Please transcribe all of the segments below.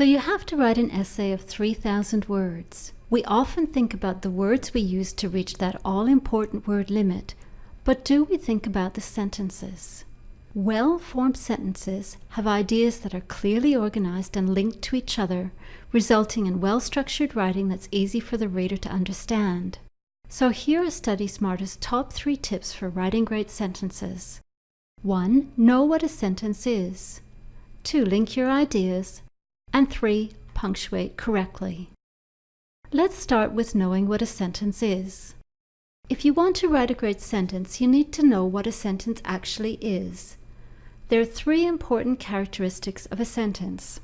So you have to write an essay of 3,000 words. We often think about the words we use to reach that all-important word limit, but do we think about the sentences? Well-formed sentences have ideas that are clearly organized and linked to each other, resulting in well-structured writing that's easy for the reader to understand. So here are Study Smarter's top three tips for writing great sentences. 1. Know what a sentence is. 2. Link your ideas. And 3. Punctuate correctly. Let's start with knowing what a sentence is. If you want to write a great sentence, you need to know what a sentence actually is. There are three important characteristics of a sentence.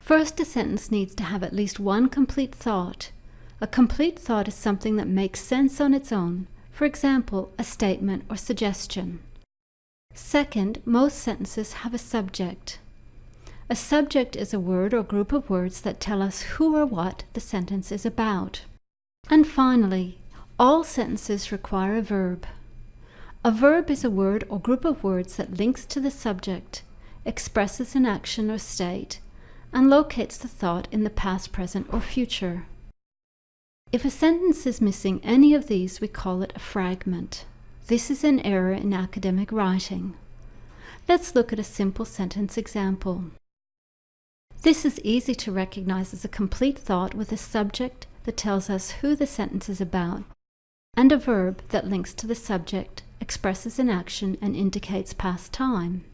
First, a sentence needs to have at least one complete thought. A complete thought is something that makes sense on its own, for example, a statement or suggestion. Second, most sentences have a subject. A subject is a word or group of words that tell us who or what the sentence is about. And finally, all sentences require a verb. A verb is a word or group of words that links to the subject, expresses an action or state, and locates the thought in the past, present, or future. If a sentence is missing any of these, we call it a fragment. This is an error in academic writing. Let's look at a simple sentence example. This is easy to recognize as a complete thought with a subject that tells us who the sentence is about, and a verb that links to the subject, expresses an action, and indicates past time.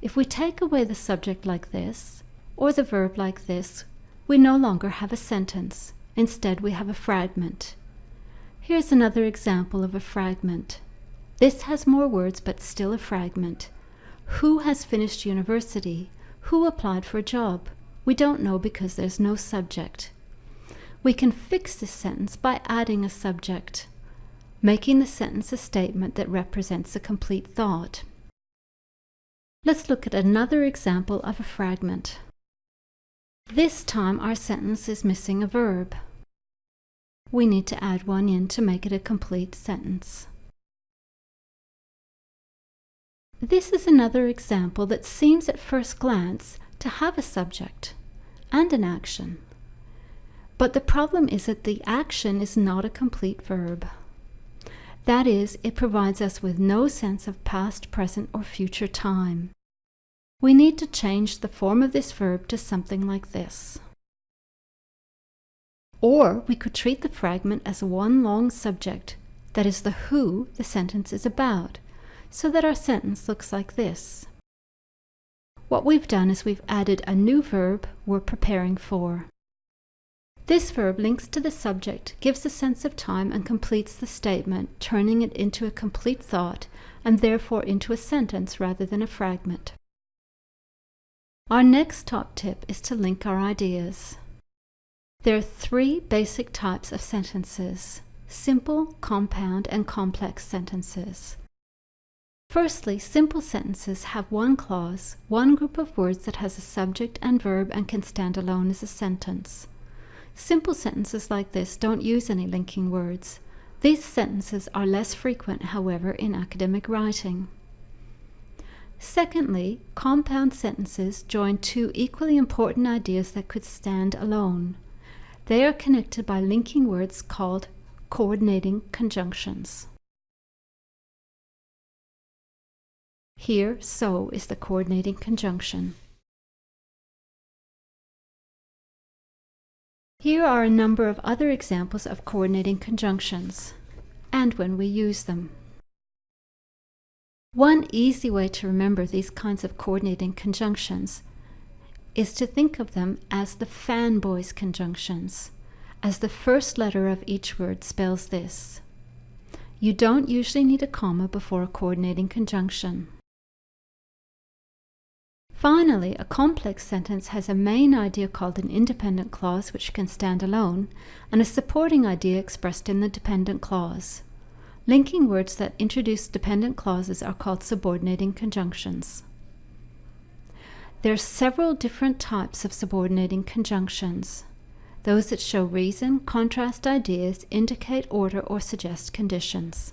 If we take away the subject like this, or the verb like this, we no longer have a sentence. Instead, we have a fragment. Here's another example of a fragment. This has more words, but still a fragment. Who has finished university? Who applied for a job? We don't know because there's no subject. We can fix this sentence by adding a subject, making the sentence a statement that represents a complete thought. Let's look at another example of a fragment. This time our sentence is missing a verb. We need to add one in to make it a complete sentence. This is another example that seems at first glance to have a subject and an action. But the problem is that the action is not a complete verb. That is, it provides us with no sense of past, present, or future time. We need to change the form of this verb to something like this. Or we could treat the fragment as one long subject, that is the who the sentence is about, so that our sentence looks like this. What we've done is we've added a new verb we're preparing for. This verb links to the subject, gives a sense of time and completes the statement, turning it into a complete thought and therefore into a sentence rather than a fragment. Our next top tip is to link our ideas. There are three basic types of sentences, simple, compound, and complex sentences. Firstly, simple sentences have one clause, one group of words that has a subject and verb and can stand alone as a sentence. Simple sentences like this don't use any linking words. These sentences are less frequent, however, in academic writing. Secondly, compound sentences join two equally important ideas that could stand alone. They are connected by linking words called coordinating conjunctions. Here, so is the coordinating conjunction. Here are a number of other examples of coordinating conjunctions, and when we use them. One easy way to remember these kinds of coordinating conjunctions is to think of them as the fanboys conjunctions, as the first letter of each word spells this. You don't usually need a comma before a coordinating conjunction. Finally, a complex sentence has a main idea called an independent clause which can stand alone, and a supporting idea expressed in the dependent clause. Linking words that introduce dependent clauses are called subordinating conjunctions. There are several different types of subordinating conjunctions. Those that show reason, contrast ideas, indicate order, or suggest conditions.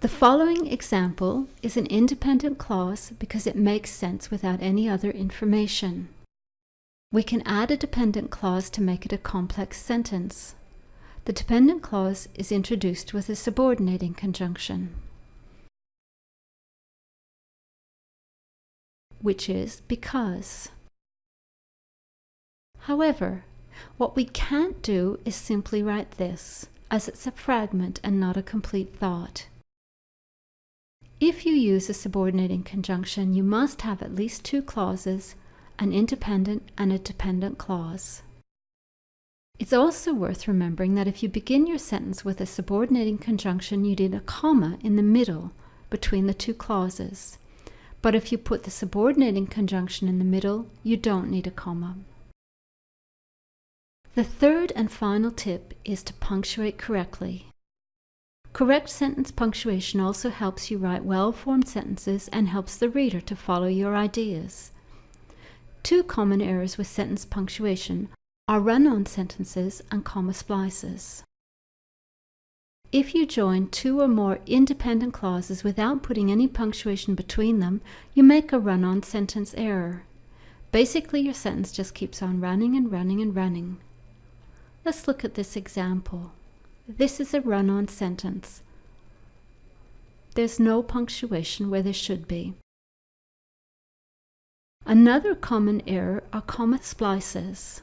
The following example is an independent clause because it makes sense without any other information. We can add a dependent clause to make it a complex sentence. The dependent clause is introduced with a subordinating conjunction, which is because. However, what we can't do is simply write this, as it's a fragment and not a complete thought. If you use a subordinating conjunction, you must have at least two clauses, an independent and a dependent clause. It's also worth remembering that if you begin your sentence with a subordinating conjunction, you need a comma in the middle between the two clauses. But if you put the subordinating conjunction in the middle, you don't need a comma. The third and final tip is to punctuate correctly. Correct sentence punctuation also helps you write well-formed sentences and helps the reader to follow your ideas. Two common errors with sentence punctuation are run-on sentences and comma splices. If you join two or more independent clauses without putting any punctuation between them, you make a run-on sentence error. Basically, your sentence just keeps on running and running and running. Let's look at this example. This is a run-on sentence. There's no punctuation where there should be. Another common error are comma splices.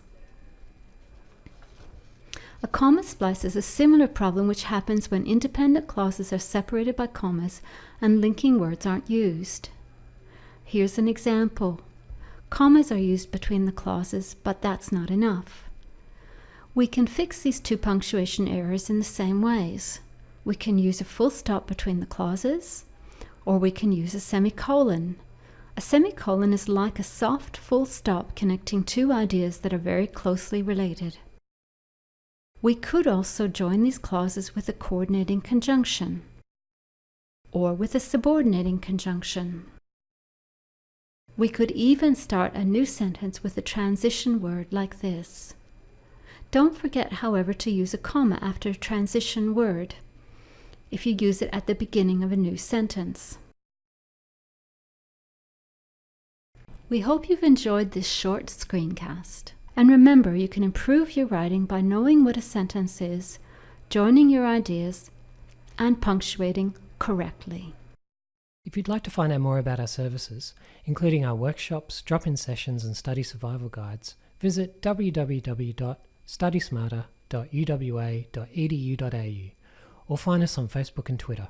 A comma splice is a similar problem which happens when independent clauses are separated by commas and linking words aren't used. Here's an example. Commas are used between the clauses, but that's not enough. We can fix these two punctuation errors in the same ways. We can use a full stop between the clauses, or we can use a semicolon. A semicolon is like a soft full stop connecting two ideas that are very closely related. We could also join these clauses with a coordinating conjunction, or with a subordinating conjunction. We could even start a new sentence with a transition word like this. Don't forget, however, to use a comma after a transition word if you use it at the beginning of a new sentence. We hope you've enjoyed this short screencast. And remember, you can improve your writing by knowing what a sentence is, joining your ideas, and punctuating correctly. If you'd like to find out more about our services, including our workshops, drop-in sessions and study survival guides, visit www studysmarter.uwa.edu.au or find us on Facebook and Twitter.